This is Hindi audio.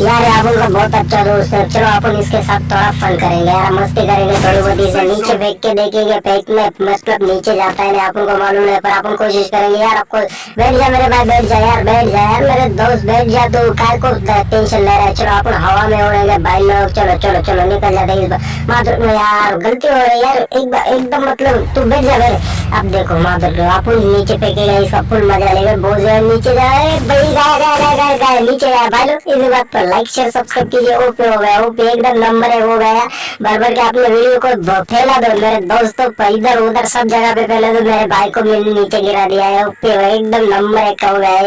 यार अपन का बहुत अच्छा दोस्त है। चलो अपन इसके साथ थोड़ा फन करेंगे यार मस्ती करेंगे थोड़ी बहुत इसे नीचे फेंक के देखेंगे फेंक में मतलब नीचे जाता है अपन को मालूम है पर अपन कोशिश करेंगे यार आपको बैठ जा मेरे भाई बैठ जा यार बैठ जा यार मेरे दोस्त बैठ जा तू काय को टेंशन ले रहा है। चलो अपन हवा में उड़ेंगे भाई लोग चलो चलो चलो निकल जाते इस बार। माधुर में यार गलती हो रही है यार एक एकदम मतलब तू बैठ जा मेरे। अब देखो माधुर अपन नीचे फेंकेगा इसका फुल मज़ा लेगा बहुत ज़्यादा नीचे जाए भाई गाय गाय नीचे जाए भाई लोग, इस बात पर लाइक शेयर सब्सक्राइब कीजिए। ओपे हो गया ओपे एकदम नंबर है हो गया। बार बार के अपने वीडियो को फैला दो। मेरे दोस्तों पर इधर उधर सब जगह पे फैला दो। मेरे भाई को मैंने नीचे गिरा दिया है। ओपे एकदम नंबर एक हो गया। है